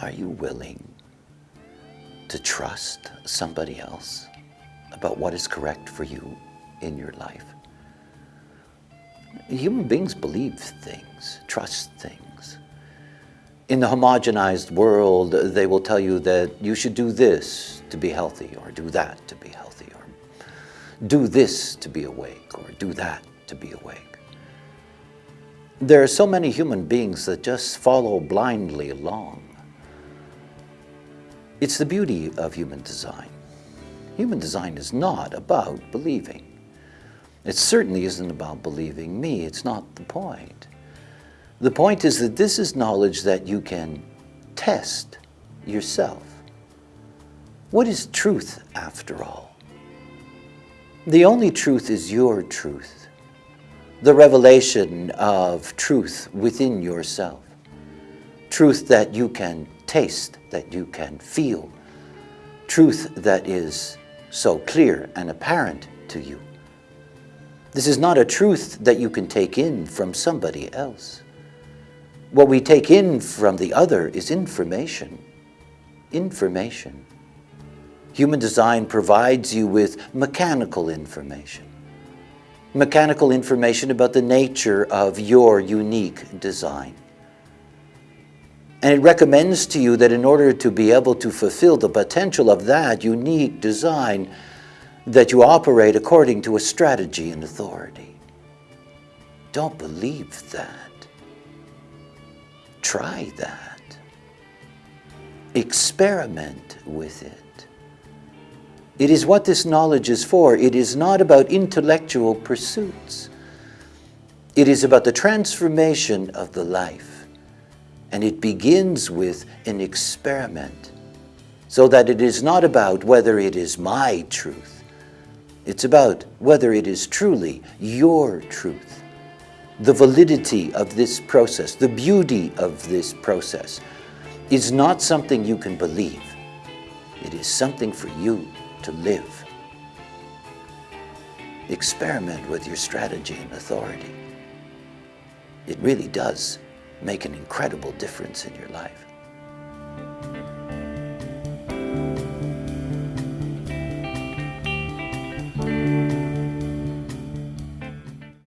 Are you willing to trust somebody else about what is correct for you in your life? Human beings believe things, trust things. In the homogenized world, they will tell you that you should do this to be healthy, or do that to be healthy, or do this to be awake, or do that to be awake. There are so many human beings that just follow blindly along. It's the beauty of human design. Human design is not about believing. It certainly isn't about believing me. It's not the point. The point is that this is knowledge that you can test yourself. What is truth after all? The only truth is your truth, the revelation of truth within yourself, truth that you can taste, that you can feel, truth that is so clear and apparent to you. This is not a truth that you can take in from somebody else. What we take in from the other is information. Information. Human design provides you with mechanical information. Mechanical information about the nature of your unique design. And it recommends to you that in order to be able to fulfill the potential of that unique design, that you operate according to a strategy and authority. Don't believe that. Try that. Experiment with it. It is what this knowledge is for. It is not about intellectual pursuits. It is about the transformation of the life. And it begins with an experiment so that it is not about whether it is my truth. It's about whether it is truly your truth the validity of this process, the beauty of this process, is not something you can believe. It is something for you to live. Experiment with your strategy and authority. It really does make an incredible difference in your life.